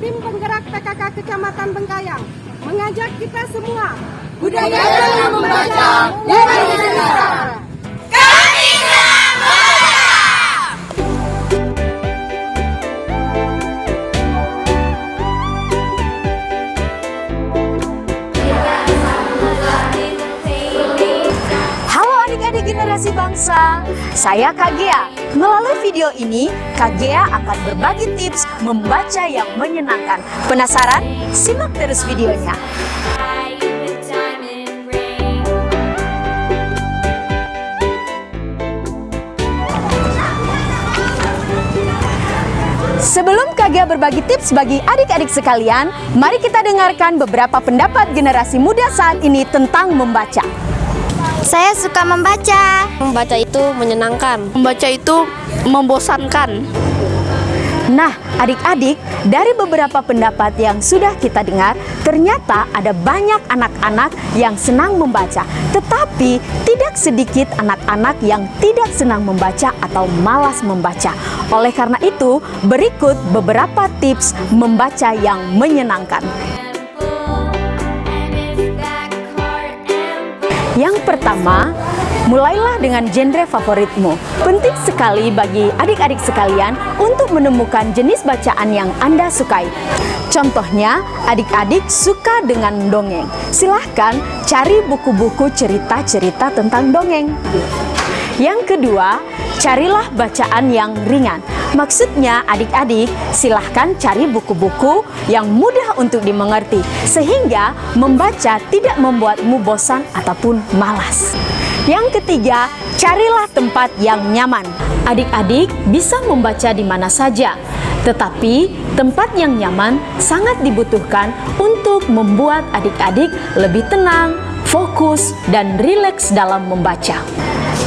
tim penggerak PKK Kecamatan Bengkayang mengajak kita semua budaya dalam membaca dari negara. Halo adik-adik generasi bangsa, saya Kagea. Melalui video ini, Kagea akan berbagi tips membaca yang menyenangkan. Penasaran? Simak terus videonya. Sebelum Kagea berbagi tips bagi adik-adik sekalian, mari kita dengarkan beberapa pendapat generasi muda saat ini tentang membaca. Saya suka membaca. Membaca itu menyenangkan. Membaca itu membosankan. Nah, adik-adik, dari beberapa pendapat yang sudah kita dengar, ternyata ada banyak anak-anak yang senang membaca, tetapi tidak sedikit anak-anak yang tidak senang membaca atau malas membaca. Oleh karena itu, berikut beberapa tips membaca yang menyenangkan. Pertama, mulailah dengan genre favoritmu. Penting sekali bagi adik-adik sekalian untuk menemukan jenis bacaan yang Anda sukai. Contohnya, adik-adik suka dengan dongeng. Silahkan cari buku-buku cerita-cerita tentang dongeng. Yang kedua, carilah bacaan yang ringan. Maksudnya adik-adik silahkan cari buku-buku yang mudah untuk dimengerti sehingga membaca tidak membuatmu bosan ataupun malas. Yang ketiga, carilah tempat yang nyaman. Adik-adik bisa membaca di mana saja, tetapi tempat yang nyaman sangat dibutuhkan untuk membuat adik-adik lebih tenang, fokus, dan rileks dalam membaca.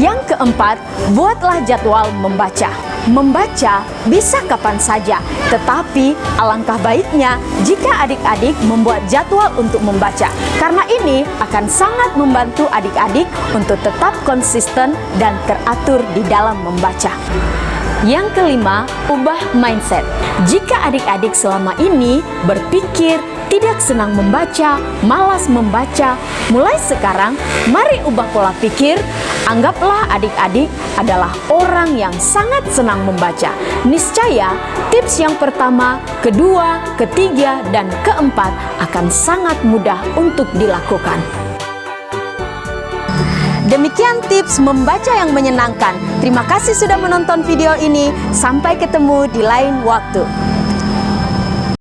Yang keempat, buatlah jadwal membaca. Membaca bisa kapan saja, tetapi alangkah baiknya jika adik-adik membuat jadwal untuk membaca. Karena ini akan sangat membantu adik-adik untuk tetap konsisten dan teratur di dalam membaca. Yang kelima, ubah mindset. Jika adik-adik selama ini berpikir tidak senang membaca, malas membaca, mulai sekarang mari ubah pola pikir. Anggaplah adik-adik adalah orang yang sangat senang membaca. Niscaya tips yang pertama, kedua, ketiga, dan keempat akan sangat mudah untuk dilakukan. Demikian tips membaca yang menyenangkan. Terima kasih sudah menonton video ini. Sampai ketemu di lain waktu.